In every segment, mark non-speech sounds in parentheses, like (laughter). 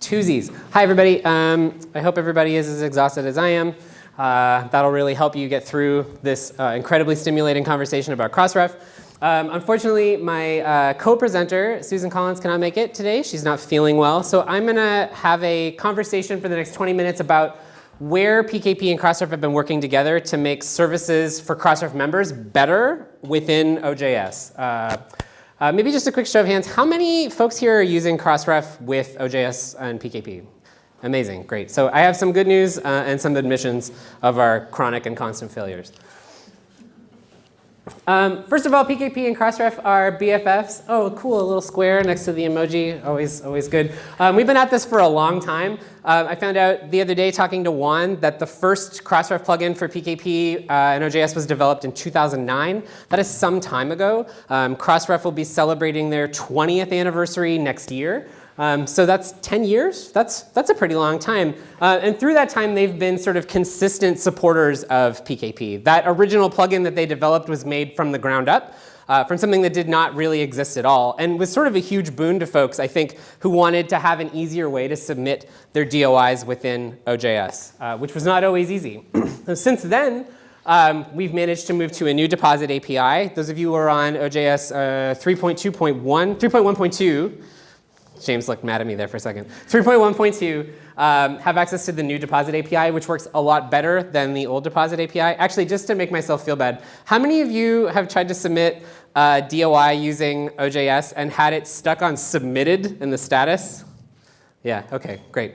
Twosies. Hi, everybody. Um, I hope everybody is as exhausted as I am. Uh, that'll really help you get through this uh, incredibly stimulating conversation about Crossref. Um, unfortunately, my uh, co-presenter, Susan Collins, cannot make it today. She's not feeling well. So I'm going to have a conversation for the next 20 minutes about where PKP and Crossref have been working together to make services for Crossref members better within OJS. Uh, maybe just a quick show of hands. How many folks here are using Crossref with OJS and PKP? Amazing, great. So I have some good news uh, and some admissions of our chronic and constant failures. Um, first of all, PKP and Crossref are BFFs. Oh, cool, a little square next to the emoji, always, always good. Um, we've been at this for a long time. Uh, I found out the other day talking to Juan that the first Crossref plugin for PKP uh, and OJS was developed in 2009. That is some time ago. Um, Crossref will be celebrating their 20th anniversary next year. Um, so that's 10 years. That's, that's a pretty long time. Uh, and through that time, they've been sort of consistent supporters of PKP. That original plugin that they developed was made from the ground up. Uh, from something that did not really exist at all and was sort of a huge boon to folks, I think, who wanted to have an easier way to submit their DOIs within OJS, uh, which was not always easy. (clears throat) Since then, um, we've managed to move to a new deposit API. Those of you who are on OJS uh, 3.2.1, 3.1.2, James looked mad at me there for a second. 3.1.2 um, have access to the new deposit API, which works a lot better than the old deposit API. Actually, just to make myself feel bad, how many of you have tried to submit uh, DOI using OJS and had it stuck on submitted in the status? Yeah, okay, great.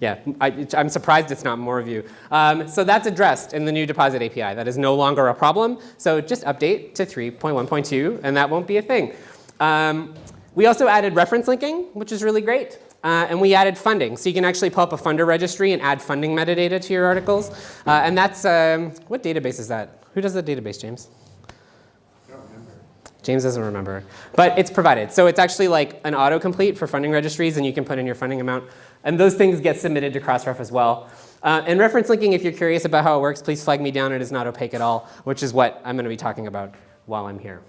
Yeah, I, am surprised it's not more of you. Um, so that's addressed in the new deposit API. That is no longer a problem. So just update to 3.1.2 and that won't be a thing. Um, we also added reference linking, which is really great. Uh, and we added funding. So you can actually pull up a funder registry and add funding metadata to your articles. Uh, and that's, um, what database is that? Who does the database, James? I don't remember. James doesn't remember. But it's provided. So it's actually like an autocomplete for funding registries, and you can put in your funding amount. And those things get submitted to Crossref as well. Uh, and reference linking, if you're curious about how it works, please flag me down. It is not opaque at all, which is what I'm going to be talking about while I'm here.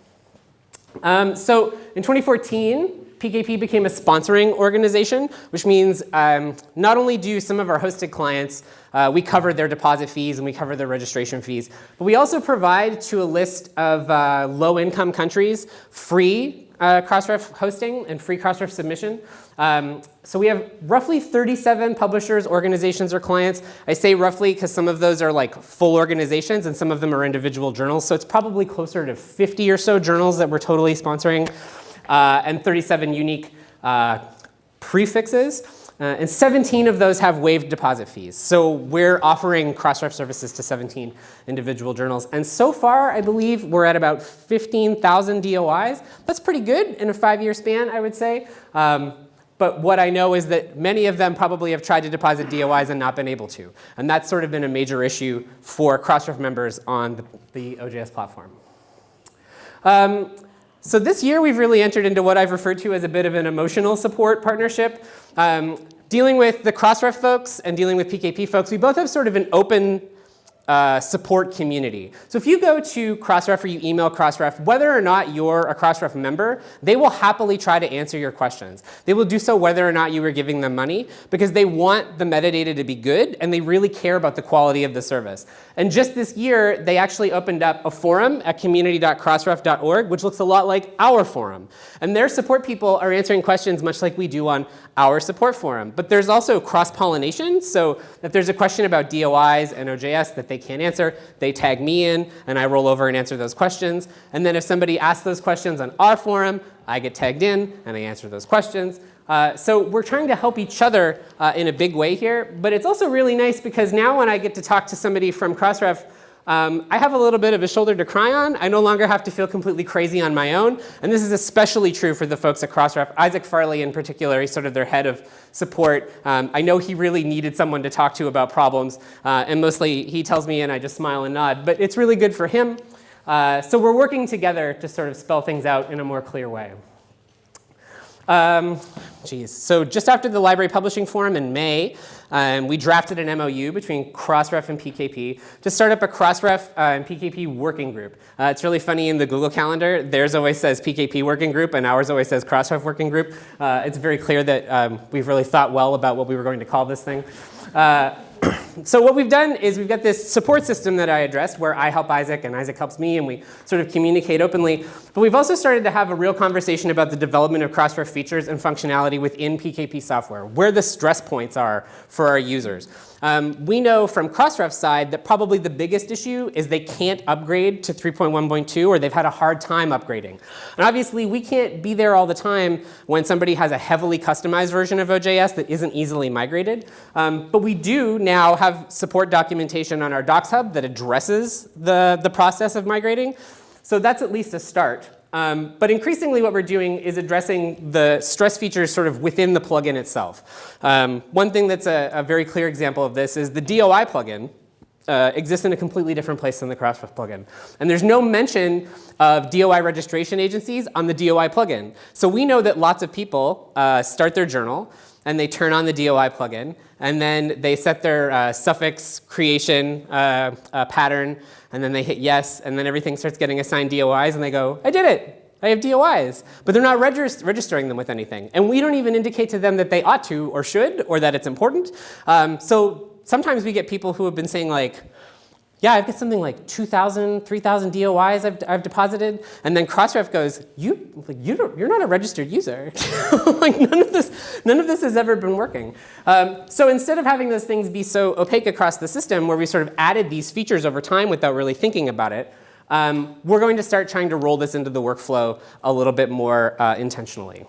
Um, so in 2014, PKP became a sponsoring organization, which means um, not only do some of our hosted clients, uh, we cover their deposit fees and we cover their registration fees, but we also provide to a list of uh, low-income countries free uh, Crossref hosting and free Crossref submission. Um, so we have roughly 37 publishers, organizations, or clients. I say roughly because some of those are like full organizations and some of them are individual journals. So it's probably closer to 50 or so journals that we're totally sponsoring uh, and 37 unique uh, prefixes. Uh, and 17 of those have waived deposit fees. So we're offering Crossref services to 17 individual journals. And so far, I believe we're at about 15,000 DOIs. That's pretty good in a five-year span, I would say. Um, but what I know is that many of them probably have tried to deposit DOIs and not been able to. And that's sort of been a major issue for Crossref members on the, the OJS platform. Um, so this year we've really entered into what I've referred to as a bit of an emotional support partnership. Um, dealing with the Crossref folks and dealing with PKP folks, we both have sort of an open uh, support community. So if you go to Crossref or you email Crossref, whether or not you're a Crossref member, they will happily try to answer your questions. They will do so whether or not you are giving them money because they want the metadata to be good and they really care about the quality of the service. And just this year, they actually opened up a forum at community.crossref.org, which looks a lot like our forum. And their support people are answering questions much like we do on our support forum. But there's also cross-pollination. So if there's a question about DOIs and OJS that they can't answer, they tag me in, and I roll over and answer those questions. And then if somebody asks those questions on our forum, I get tagged in, and I answer those questions. Uh, so we're trying to help each other uh, in a big way here. But it's also really nice because now when I get to talk to somebody from Crossref um, I have a little bit of a shoulder to cry on. I no longer have to feel completely crazy on my own. And this is especially true for the folks at Crossref. Isaac Farley in particular, he's sort of their head of support. Um, I know he really needed someone to talk to about problems. Uh, and mostly he tells me and I just smile and nod. But it's really good for him. Uh, so we're working together to sort of spell things out in a more clear way. Um, geez. So just after the library publishing forum in May, um, we drafted an MOU between Crossref and PKP to start up a Crossref uh, and PKP working group. Uh, it's really funny in the Google Calendar, theirs always says PKP working group and ours always says Crossref working group. Uh, it's very clear that um, we've really thought well about what we were going to call this thing. So what we've done is we've got this support system that I addressed where I help Isaac and Isaac helps me and we sort of communicate openly. But we've also started to have a real conversation about the development of Crossref features and functionality within PKP software, where the stress points are for our users. Um, we know from Crossref's side that probably the biggest issue is they can't upgrade to 3.1.2 or they've had a hard time upgrading. And obviously we can't be there all the time when somebody has a heavily customized version of OJS that isn't easily migrated. Um, but we do now have support documentation on our Docs Hub that addresses the, the process of migrating. So that's at least a start. Um, but increasingly what we're doing is addressing the stress features sort of within the plugin itself. Um, one thing that's a, a, very clear example of this is the DOI plugin uh, exists in a completely different place than the Crossref plugin. And there's no mention of DOI registration agencies on the DOI plugin. So we know that lots of people uh, start their journal and they turn on the DOI plugin and then they set their uh, suffix creation uh, uh, pattern and then they hit yes, and then everything starts getting assigned DOIs, and they go, I did it. I have DOIs. But they're not regist registering them with anything. And we don't even indicate to them that they ought to or should or that it's important. Um, so sometimes we get people who have been saying like, yeah, I've got something like 2,000, 3,000 DOIs I've, I've deposited. And then Crossref goes, you, like, you don't, you're not a registered user. (laughs) like none of, this, none of this has ever been working. Um, so instead of having those things be so opaque across the system where we sort of added these features over time without really thinking about it, um, we're going to start trying to roll this into the workflow a little bit more uh, intentionally.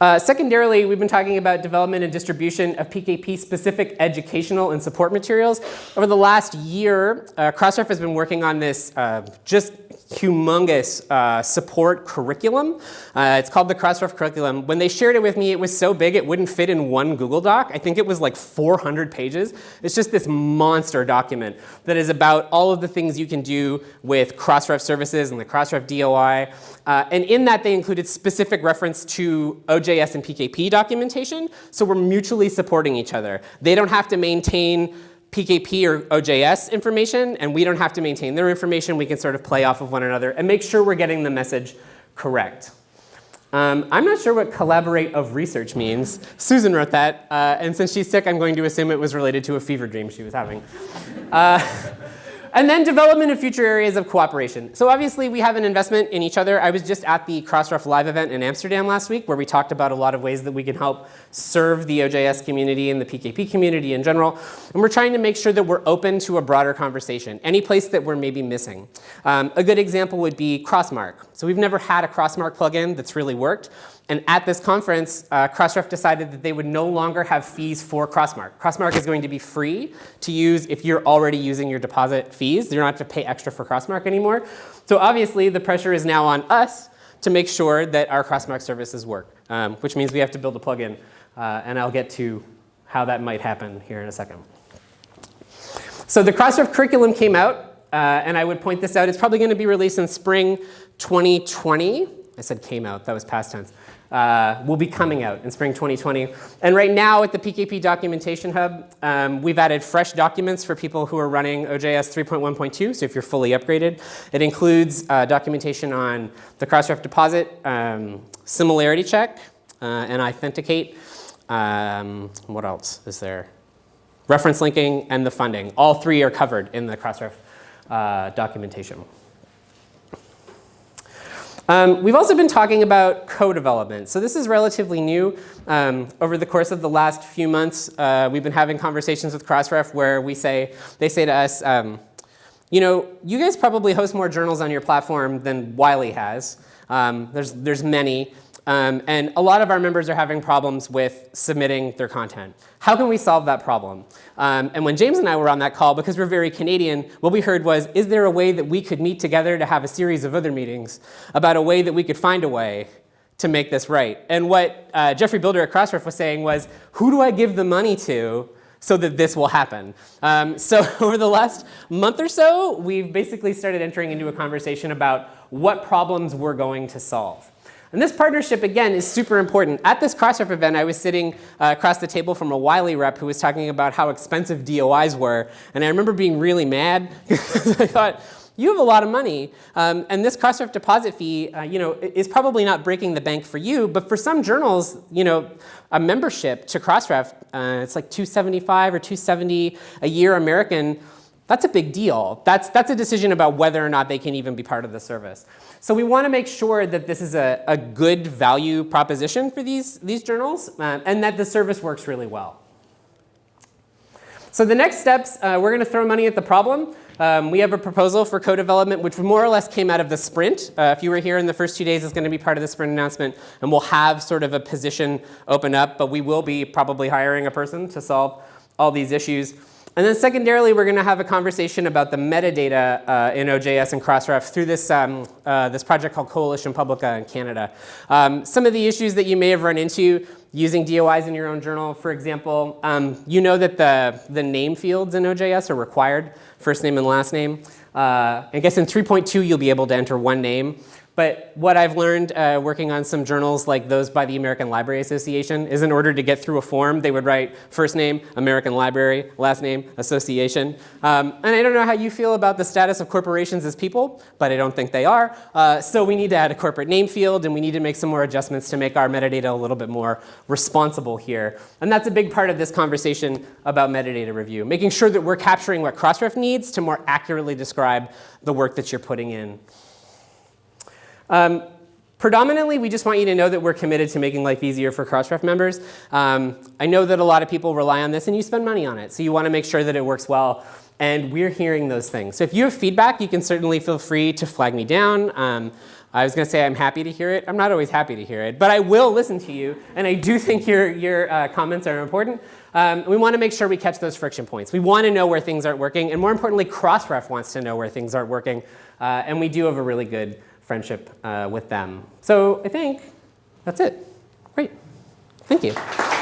Uh, secondarily, we've been talking about development and distribution of PKP-specific educational and support materials. Over the last year, uh, Crossref has been working on this uh, just humongous uh, support curriculum. Uh, it's called the Crossref curriculum. When they shared it with me, it was so big it wouldn't fit in one Google Doc. I think it was like 400 pages. It's just this monster document that is about all of the things you can do with Crossref services and the Crossref DOI. Uh, and in that, they included specific reference to OJS and PKP documentation. So we're mutually supporting each other. They don't have to maintain PKP or OJS information, and we don't have to maintain their information. We can sort of play off of one another and make sure we're getting the message correct. Um, I'm not sure what collaborate of research means. Susan wrote that, uh, and since she's sick, I'm going to assume it was related to a fever dream she was having. Uh, (laughs) and then development of future areas of cooperation. So obviously we have an investment in each other. I was just at the Crossref Live event in Amsterdam last week where we talked about a lot of ways that we can help serve the OJS community and the PKP community in general. And we're trying to make sure that we're open to a broader conversation, any place that we're maybe missing. Um, a good example would be Crossmark. So we've never had a Crossmark plugin that's really worked. And at this conference, uh, Crossref decided that they would no longer have fees for Crossmark. Crossmark is going to be free to use if you're already using your deposit fees. You don't have to pay extra for Crossmark anymore. So obviously, the pressure is now on us to make sure that our Crossmark services work, um, which means we have to build a plugin. Uh, and I'll get to how that might happen here in a second. So the Crossref curriculum came out, uh, and I would point this out. It's probably going to be released in spring 2020. I said came out, that was past tense uh, will be coming out in spring 2020. And right now at the PKP Documentation Hub, um, we've added fresh documents for people who are running OJS 3.1.2, so if you're fully upgraded. It includes uh, documentation on the Crossref deposit, um, similarity check, uh, and authenticate. Um, what else is there? Reference linking and the funding. All three are covered in the Crossref uh, documentation. Um, we've also been talking about co-development. So this is relatively new. Um, over the course of the last few months, uh, we've been having conversations with Crossref where we say, they say to us, um, you know, you guys probably host more journals on your platform than Wiley has. Um, there's, there's many. Um, and a lot of our members are having problems with submitting their content. How can we solve that problem? Um, and when James and I were on that call, because we're very Canadian, what we heard was, is there a way that we could meet together to have a series of other meetings about a way that we could find a way to make this right? And what uh, Geoffrey Bilder at Crossref was saying was, who do I give the money to so that this will happen. Um, (laughs) so over the last month or so, we've basically started entering into a conversation about what problems we're going to solve. And this partnership, again, is super important. At this Crossref event, I was sitting uh, across the table from a Wiley rep who was talking about how expensive DOIs were. And I remember being really mad (laughs) because I thought, you have a lot of money, um, and this Crossref deposit fee, uh, you know, is probably not breaking the bank for you, but for some journals, you know, a membership to Crossref, uh, it's like 275 or 270 a year American, that's a big deal. That's, that's a decision about whether or not they can even be part of the service. So we want to make sure that this is a, a good value proposition for these, these journals uh, and that the service works really well. So the next steps, uh, we're going to throw money at the problem. Um, we have a proposal for co-development, which more or less came out of the sprint. Uh, if you were here in the first two days, it's going to be part of the sprint announcement. And we'll have sort of a position open up, but we will be probably hiring a person to solve all these issues. And then secondarily, we're going to have a conversation about the metadata uh, in OJS and Crossref through this, um, uh, this project called Coalition Publica in Canada. Um, some of the issues that you may have run into using DOIs in your own journal, for example, um, you know that the, the name fields in OJS are required, first name and last name. Uh, I guess in 3.2, you'll be able to enter one name. But what I've learned uh, working on some journals like those by the American Library Association is in order to get through a form, they would write first name, American Library, last name, association. Um, and I don't know how you feel about the status of corporations as people, but I don't think they are. Uh, so we need to add a corporate name field and we need to make some more adjustments to make our metadata a little bit more responsible here. And that's a big part of this conversation about metadata review, making sure that we're capturing what Crossref needs to more accurately describe the work that you're putting in. Um, predominantly, we just want you to know that we're committed to making life easier for Crossref members. Um, I know that a lot of people rely on this and you spend money on it, so you want to make sure that it works well. And we're hearing those things. So if you have feedback, you can certainly feel free to flag me down. Um, I was going to say I'm happy to hear it. I'm not always happy to hear it, but I will listen to you. And I do (laughs) think your, your uh, comments are important. Um, we want to make sure we catch those friction points. We want to know where things aren't working. And more importantly, Crossref wants to know where things aren't working. Uh, and we do have a really good friendship uh, with them. So I think that's it. Great. Thank you.